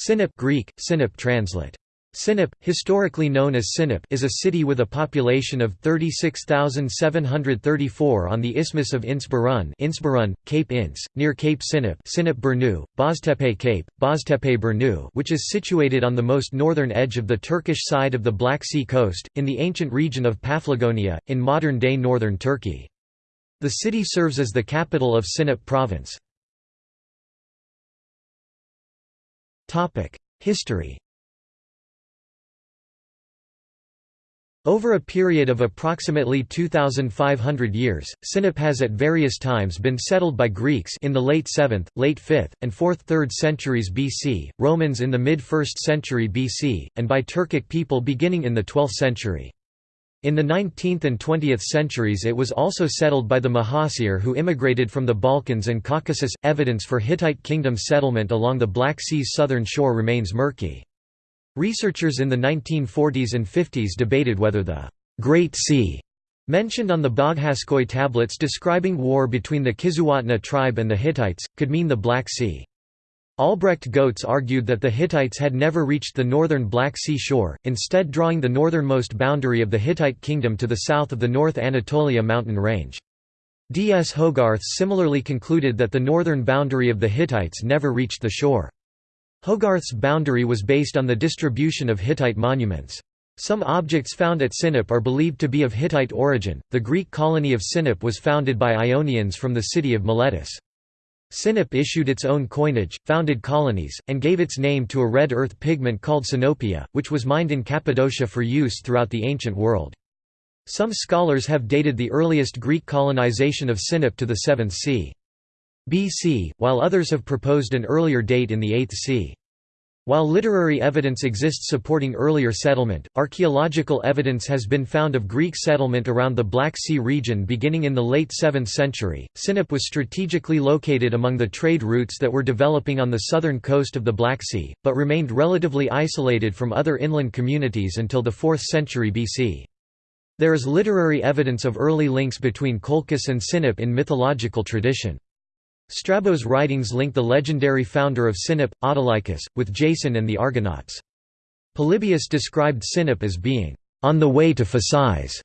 Sinop Greek, Sinop translate. Sinop, historically known as Sinop is a city with a population of 36,734 on the Isthmus of İnceburun İnceburun, Cape Ince, near Cape Sinop Sinop Boztepe Cape, Boztepe which is situated on the most northern edge of the Turkish side of the Black Sea coast, in the ancient region of Paphlagonia, in modern-day northern Turkey. The city serves as the capital of Sinop province. History Over a period of approximately 2,500 years, Sinop has at various times been settled by Greeks in the late 7th, late 5th, and 4th 3rd centuries BC, Romans in the mid-1st century BC, and by Turkic people beginning in the 12th century. In the 19th and 20th centuries it was also settled by the Muhacir who immigrated from the Balkans and Caucasus. Evidence for Hittite kingdom settlement along the Black Sea's southern shore remains murky. Researchers in the 1940s and 50s debated whether the Great Sea mentioned on the Boghaskoy tablets describing war between the Kizzuwatna tribe and the Hittites, could mean the Black Sea. Albrecht Goetz argued that the Hittites had never reached the northern Black Sea shore, instead drawing the northernmost boundary of the Hittite kingdom to the south of the North Anatolia mountain range. D. S. Hogarth similarly concluded that the northern boundary of the Hittites never reached the shore. Hogarth's boundary was based on the distribution of Hittite monuments. Some objects found at Sinop are believed to be of Hittite origin. The Greek colony of Sinop was founded by Ionians from the city of Miletus. Sinop issued its own coinage, founded colonies, and gave its name to a red earth pigment called sinopia, which was mined in Cappadocia for use throughout the ancient world. Some scholars have dated the earliest Greek colonization of Sinop to the 7th c. BC, while others have proposed an earlier date in the 8th c. While literary evidence exists supporting earlier settlement, archaeological evidence has been found of Greek settlement around the Black Sea region beginning in the late 7th century. Sinop was strategically located among the trade routes that were developing on the southern coast of the Black Sea, but remained relatively isolated from other inland communities until the 4th century BC. There is literary evidence of early links between Colchis and Sinop in mythological tradition. Strabo's writings link the legendary founder of Sinop, Autolycus, with Jason and the Argonauts. Polybius described Sinop as being, "...on the way to Phasis."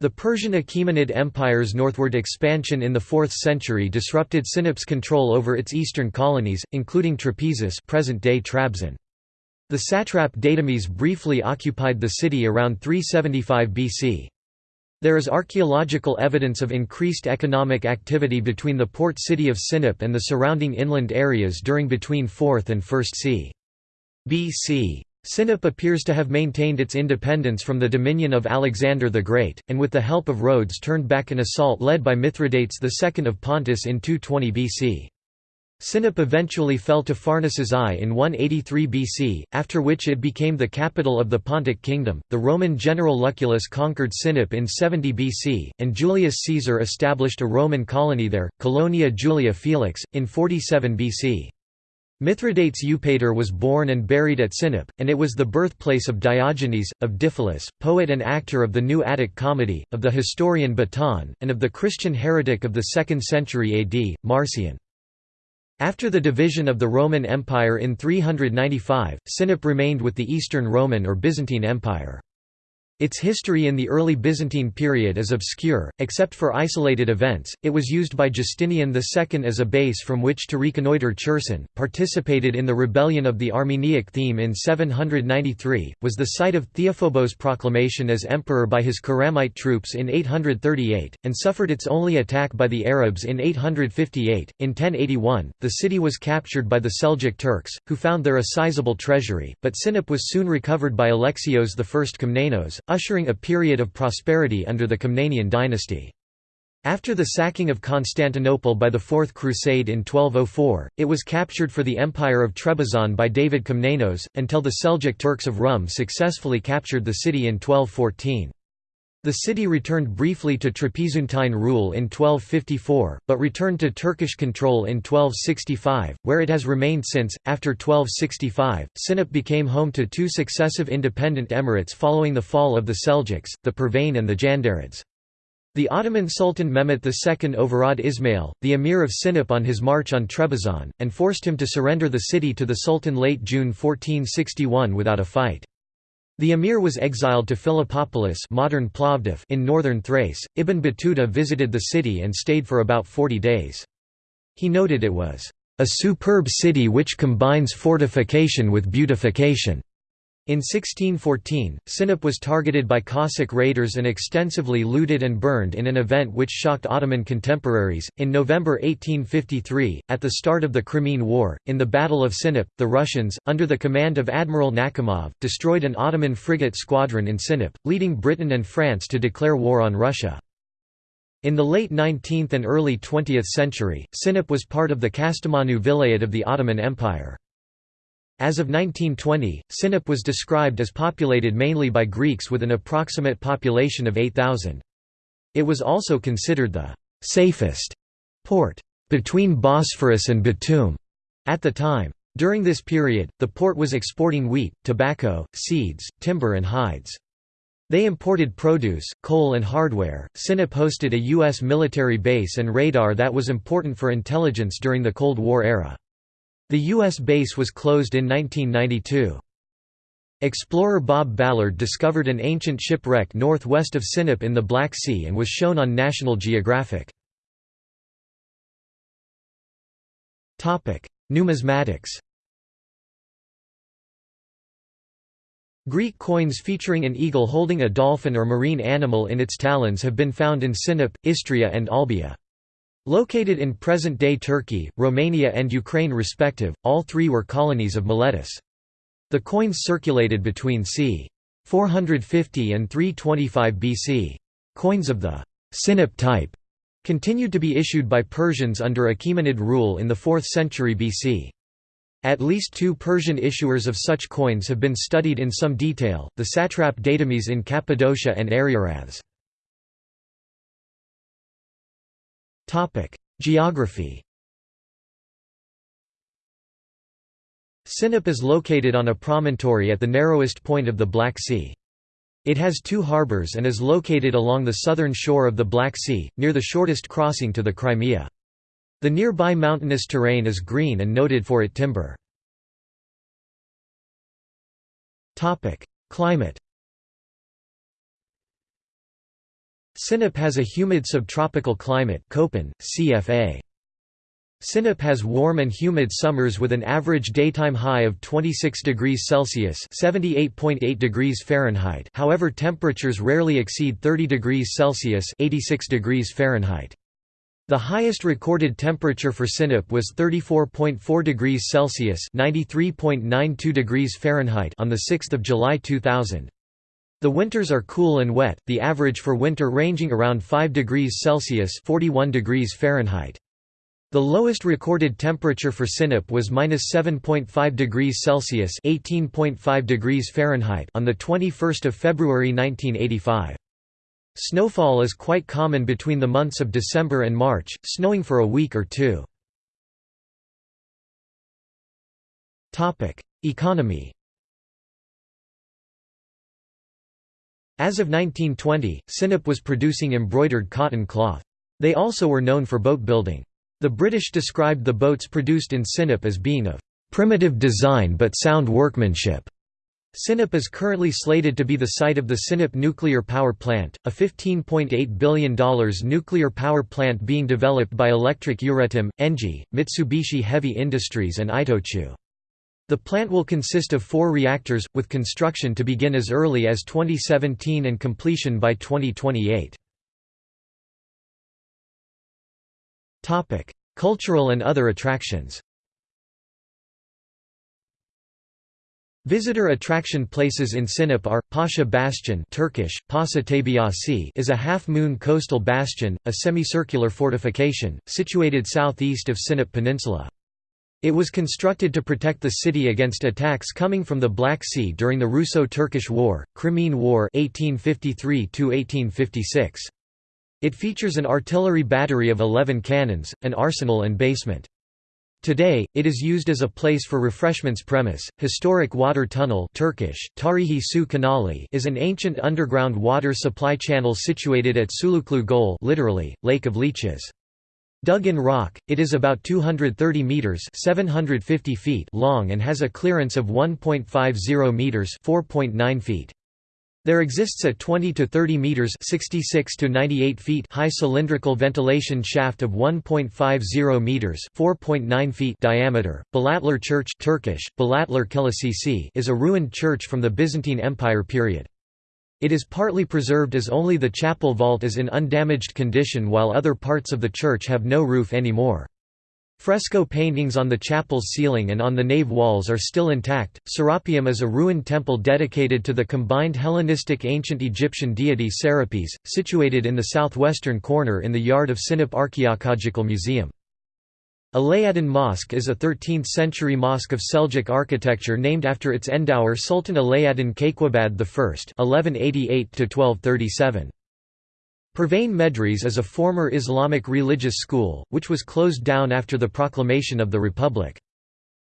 The Persian Achaemenid Empire's northward expansion in the 4th century disrupted Sinop's control over its eastern colonies, including Trapezus present-day Trabzon. The satrap Datames briefly occupied the city around 375 BC. There is archaeological evidence of increased economic activity between the port city of Sinop and the surrounding inland areas during between 4th and 1st c. BC. Sinop appears to have maintained its independence from the dominion of Alexander the Great, and with the help of Rhodes turned back an assault led by Mithridates II of Pontus in 220 BC. Sinop eventually fell to Pharnaces I in 183 BC, after which it became the capital of the Pontic kingdom. The Roman general Lucullus conquered Sinop in 70 BC, and Julius Caesar established a Roman colony there, Colonia Julia Felix, in 47 BC. Mithridates Eupator was born and buried at Sinop, and it was the birthplace of Diogenes, of Diphilus, poet and actor of the New Attic Comedy, of the historian Baton, and of the Christian heretic of the 2nd century AD, Marcion. After the division of the Roman Empire in 395, Sinop remained with the Eastern Roman or Byzantine Empire. Its history in the early Byzantine period is obscure, except for isolated events. It was used by Justinian II as a base from which to reconnoiter Cherson, participated in the rebellion of the Armeniac theme in 793, was the site of Theophobos' proclamation as emperor by his Khurramite troops in 838, and suffered its only attack by the Arabs in 858. In 1081, the city was captured by the Seljuk Turks, who found there a sizable treasury, but Sinop was soon recovered by Alexios I Komnenos, ushering a period of prosperity under the Komnenian dynasty. After the sacking of Constantinople by the Fourth Crusade in 1204, it was captured for the Empire of Trebizond by David Komnenos, until the Seljuk Turks of Rum successfully captured the city in 1214. The city returned briefly to Trapezuntine rule in 1254, but returned to Turkish control in 1265, where it has remained since. After 1265, Sinop became home to two successive independent emirates following the fall of the Seljuks, the Pervane and the Jandarids. The Ottoman Sultan Mehmet II overawed Ismail, the emir of Sinop on his march on Trebizond, and forced him to surrender the city to the Sultan late June 1461 without a fight. The emir was exiled to Philippopolis modern Plovdiv in northern Thrace. Ibn Battuta visited the city and stayed for about 40 days. He noted it was, "...a superb city which combines fortification with beautification." In 1614, Sinop was targeted by Cossack raiders and extensively looted and burned in an event which shocked Ottoman contemporaries. In November 1853, at the start of the Crimean War, in the Battle of Sinop, the Russians, under the command of Admiral Nakhimov, destroyed an Ottoman frigate squadron in Sinop, leading Britain and France to declare war on Russia. In the late 19th and early 20th century, Sinop was part of the Kastamonu Vilayet of the Ottoman Empire. As of 1920, Sinop was described as populated mainly by Greeks with an approximate population of 8,000. It was also considered the «safest» port between Bosphorus and Batum at the time. During this period, the port was exporting wheat, tobacco, seeds, timber and hides. They imported produce, coal and hardware. Sinop hosted a U.S. military base and radar that was important for intelligence during the Cold War era. The U.S. base was closed in 1992. Explorer Bob Ballard discovered an ancient shipwreck northwest of Sinop in the Black Sea and was shown on National Geographic. Numismatics Greek coins featuring an eagle holding a dolphin or marine animal in its talons have been found in Sinop, Istria and Olbia. Located in present-day Turkey, Romania and Ukraine respective, all three were colonies of Miletus. The coins circulated between c. 450 and 325 BC. Coins of the Sinop type continued to be issued by Persians under Achaemenid rule in the 4th century BC. At least two Persian issuers of such coins have been studied in some detail, the satrap Datames in Cappadocia and Ariarathes. Geography Sinop is located on a promontory at the narrowest point of the Black Sea. It has two harbors and is located along the southern shore of the Black Sea, near the shortest crossing to the Crimea. The nearby mountainous terrain is green and noted for its timber. Climate Sinop has a humid subtropical climate Köppen, CFA. Sinop has warm and humid summers with an average daytime high of 26 degrees Celsius (78.8 degrees Fahrenheit). However, temperatures rarely exceed 30 degrees Celsius (86 degrees Fahrenheit). The highest recorded temperature for Sinop was 34.4 degrees Celsius (93.92 degrees Fahrenheit) on the 6th of July 2000. The winters are cool and wet, the average for winter ranging around 5 degrees Celsius 41 degrees Fahrenheit. The lowest recorded temperature for Sinop was -7.5 degrees Celsius (18.5 degrees Fahrenheit) on the 21st of February 1985. Snowfall is quite common between the months of December and March, snowing for a week or two. Topic: Economy As of 1920, Sinop was producing embroidered cotton cloth. They also were known for boat building. The British described the boats produced in Sinop as being of primitive design but sound workmanship. Sinop is currently slated to be the site of the Sinop Nuclear Power Plant, a $15.8 billion nuclear power plant being developed by Electric Euratom, Engie, Mitsubishi Heavy Industries and Itochu. The plant will consist of four reactors, with construction to begin as early as 2017 and completion by 2028. Cultural and other attractions Visitor attraction places in Sinop are, Pasha Bastion Turkish, Pasa is a half-moon coastal bastion, a semicircular fortification, situated southeast of Sinop Peninsula. It was constructed to protect the city against attacks coming from the Black Sea during the Russo-Turkish War, Crimean War 1853 It features an artillery battery of 11 cannons, an arsenal and basement. Today, it is used as a place for refreshments premise. Historic water tunnel Turkish, Tarihi Su Kanali is an ancient underground water supply channel situated at Suluklu Gol literally, Lake of Leeches. Dug in rock, it is about 230 meters (750 feet) long and has a clearance of 1.50 meters (4.9 feet). There exists a 20 to 30 meters (66 to 98 feet) high cylindrical ventilation shaft of 1.50 meters (4.9 feet) diameter. Balatlar Church (Turkish: Kilisesi) is a ruined church from the Byzantine Empire period. It is partly preserved as only the chapel vault is in undamaged condition while other parts of the church have no roof anymore. Fresco paintings on the chapel's ceiling and on the nave walls are still intact. Serapeum is a ruined temple dedicated to the combined Hellenistic ancient Egyptian deity Serapis, situated in the southwestern corner in the yard of Sinop Archaeological Museum. Alauddin Mosque is a 13th-century mosque of Seljuk architecture named after its endower Sultan Alauddin Kayqubad I (1188–1237). Pervane Medres is a former Islamic religious school, which was closed down after the proclamation of the Republic.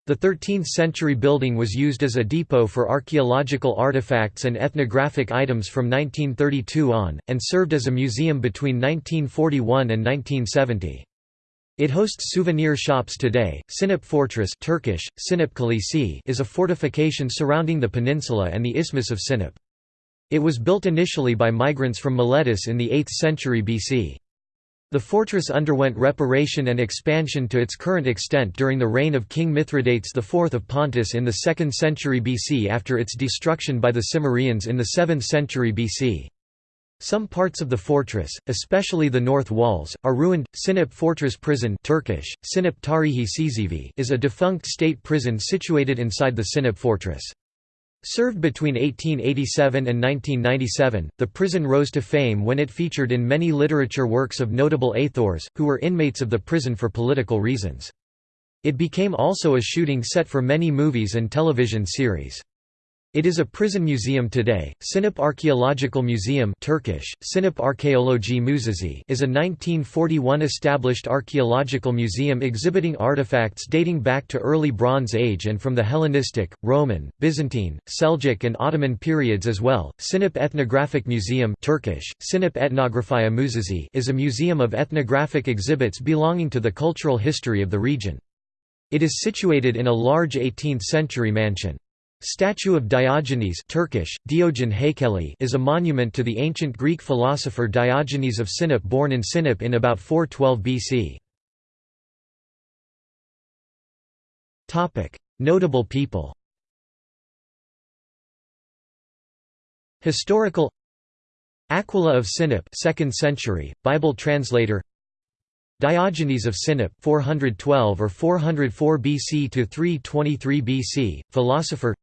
The 13th-century building was used as a depot for archaeological artifacts and ethnographic items from 1932 on, and served as a museum between 1941 and 1970. It hosts souvenir shops today. Sinop Fortress Turkish, Sinop Kalesi is a fortification surrounding the peninsula and the Isthmus of Sinop. It was built initially by migrants from Miletus in the 8th century BC. The fortress underwent reparation and expansion to its current extent during the reign of King Mithridates IV of Pontus in the 2nd century BC after its destruction by the Cimmerians in the 7th century BC. Some parts of the fortress, especially the north walls, are ruined. Sinop Fortress Prison Turkish, Sinop Tarihi is a defunct state prison situated inside the Sinop fortress. Served between 1887 and 1997, the prison rose to fame when it featured in many literature works of notable Athors, who were inmates of the prison for political reasons. It became also a shooting set for many movies and television series. It is a prison museum today. Sinop Archaeological Museum Turkish, Sinop Arkeoloji Müzesi is a 1941 established archaeological museum exhibiting artifacts dating back to early Bronze Age and from the Hellenistic, Roman, Byzantine, Seljuk and Ottoman periods as well. Sinop Ethnographic Museum Turkish, Sinop Etnografya Müzesi is a museum of ethnographic exhibits belonging to the cultural history of the region. It is situated in a large 18th-century mansion. Statue of Diogenes Turkish, Diogen Heykeli is a monument to the ancient Greek philosopher Diogenes of Sinop born in Sinop in about 412 BC. Notable people Historical Aquila of Sinop 2nd century, Bible translator Diogenes of Sinop 412 or 404 BC to 323 BC, philosopher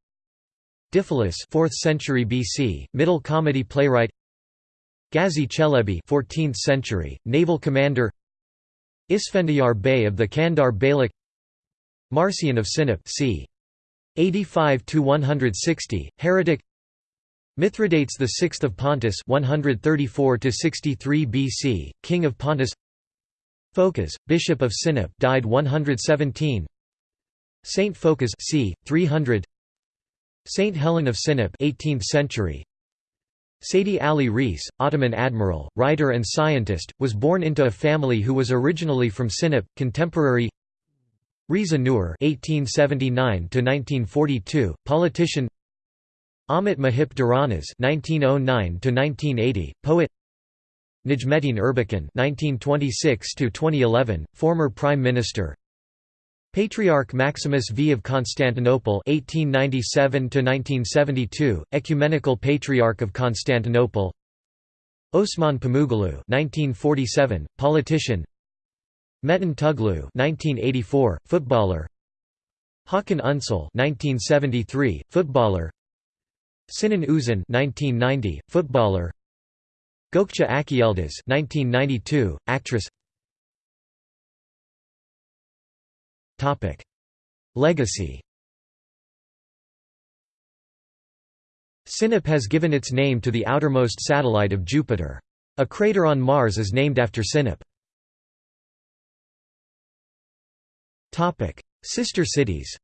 Diphilus 4th century BC, Middle comedy playwright. Ghazi Çelebi 14th century, naval commander. Isfendiyar Bey of the Kandar Beylik. Marcion of Sinop c. 85–160, heretic. Mithridates VI of Pontus 134–63 BC, king of Pontus. Phocas, bishop of Sinop died 117 Saint Phocas c. 300 Saint Helen of Sinop 18th century Seydi Ali Reis, Ottoman admiral, writer and scientist, was born into a family who was originally from Sinop, contemporary Riza Nur (1879–1942), politician. Ahmet Muhip Dıranas (1909–1980), poet. Necmettin Erbakan (1926–2011), former prime minister. Patriarch Maximus V of Constantinople (1897–1972), Ecumenical Patriarch of Constantinople. Osman Pamukoglu (1947), politician. Metin Tuglu (1984), footballer. Hakan Unsal (1973), footballer. Sinan Uzun (1990), footballer. Gökçe Akyıldız (1992), actress. Legacy Sinop has given its name to the outermost satellite of Jupiter. A crater on Mars is named after Sinop. Sister cities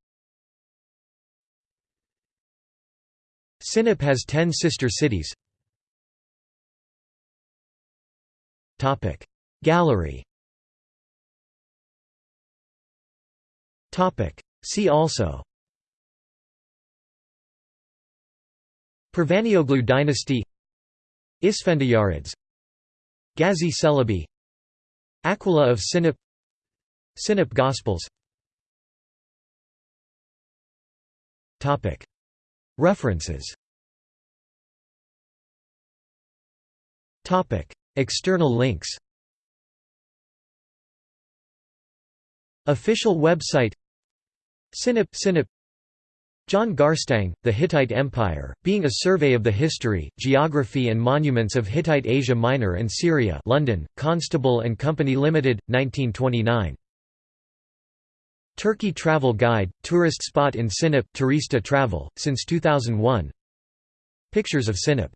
Sinop has ten sister cities Gallery See also. Pervanioglu dynasty. Isfendiyarids Ghazi Celebi. Aquila of Sinop. Sinop Gospels. References. External links. Official website Sinop Sinop. John Garstang, The Hittite Empire, being a survey of the history, geography and monuments of Hittite Asia Minor and Syria London, Constable and Company Limited, 1929. Turkey Travel Guide, tourist spot in Sinop, Turista Travel, since 2001 Pictures of Sinop